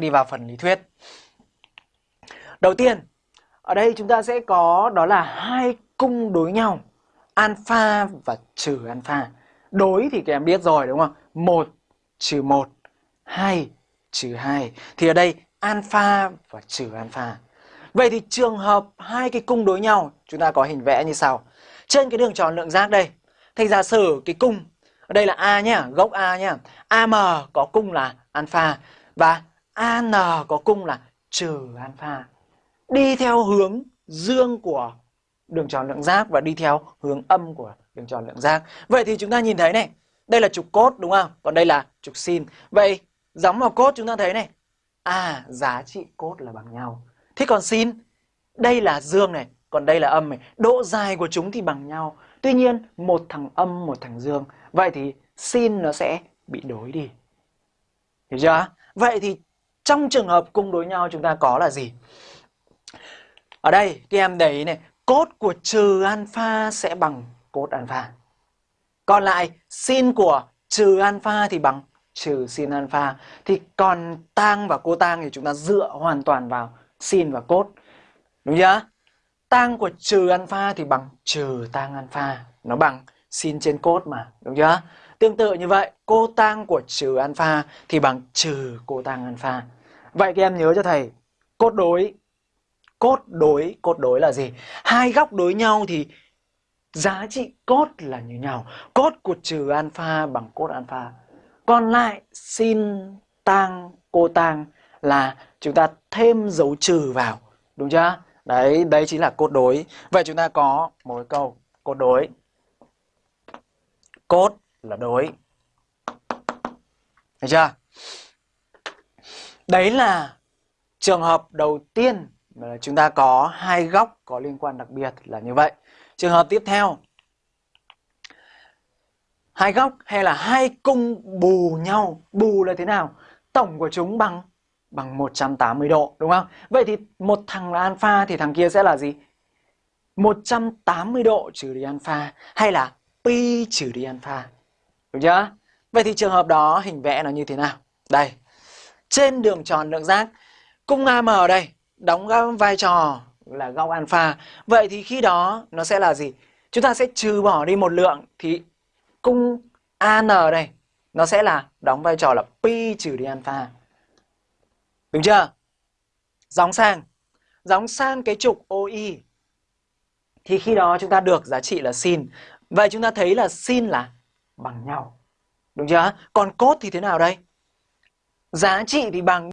đi vào phần lý thuyết. Đầu tiên, ở đây chúng ta sẽ có đó là hai cung đối nhau, alpha và trừ alpha. Đối thì các em biết rồi đúng không? Một trừ 1, 2 trừ hai. Thì ở đây alpha và trừ alpha. Vậy thì trường hợp hai cái cung đối nhau, chúng ta có hình vẽ như sau. Trên cái đường tròn lượng giác đây, thành giả sử cái cung ở đây là A nhá, gốc A nhá. AM có cung là alpha và AN à, có cung là trừ alpha. Đi theo hướng dương của đường tròn lượng giác và đi theo hướng âm của đường tròn lượng giác. Vậy thì chúng ta nhìn thấy này, đây là trục cốt đúng không? Còn đây là trục sin. Vậy gióng vào cốt chúng ta thấy này. À, giá trị cốt là bằng nhau. Thế còn sin, đây là dương này, còn đây là âm này. Độ dài của chúng thì bằng nhau. Tuy nhiên, một thằng âm, một thằng dương. Vậy thì sin nó sẽ bị đối đi. Hiểu chưa? Vậy thì trong trường hợp cung đối nhau chúng ta có là gì? Ở đây các em để ý này, cốt của trừ alpha sẽ bằng cốt alpha. Còn lại sin của trừ alpha thì bằng trừ sin alpha. Thì còn tang và cô tang thì chúng ta dựa hoàn toàn vào sin và cốt. Đúng chưa? Tang của trừ alpha thì bằng trừ tang alpha. Nó bằng sin trên cốt mà. Đúng chưa? Tương tự như vậy, cô tang của trừ alpha thì bằng trừ cô tang alpha. Vậy các em nhớ cho thầy, cốt đối cốt đối, cốt đối là gì? Hai góc đối nhau thì giá trị cốt là như nhau. Cốt của trừ alpha bằng cốt alpha. Còn lại sin tang cô tang là chúng ta thêm dấu trừ vào, đúng chưa? Đấy, đấy chính là cốt đối. Vậy chúng ta có một câu cốt đối. Cốt là đối. Thấy chưa? Đấy là trường hợp đầu tiên là chúng ta có hai góc có liên quan đặc biệt là như vậy. Trường hợp tiếp theo, hai góc hay là hai cung bù nhau. Bù là thế nào? Tổng của chúng bằng bằng 180 độ, đúng không? Vậy thì một thằng là alpha thì thằng kia sẽ là gì? 180 độ trừ đi alpha hay là pi trừ đi alpha. Đúng chưa? Vậy thì trường hợp đó hình vẽ nó như thế nào? Đây. Trên đường tròn lượng giác, cung AM ở đây đóng vai trò là góc alpha. Vậy thì khi đó nó sẽ là gì? Chúng ta sẽ trừ bỏ đi một lượng thì cung AN đây nó sẽ là đóng vai trò là pi trừ đi alpha. Đúng chưa? Gióng sang. Gióng sang cái trục OI. Thì khi đó chúng ta được giá trị là sin. Vậy chúng ta thấy là sin là bằng nhau. Đúng chưa? Còn cốt thì thế nào đây? Giá trị thì bằng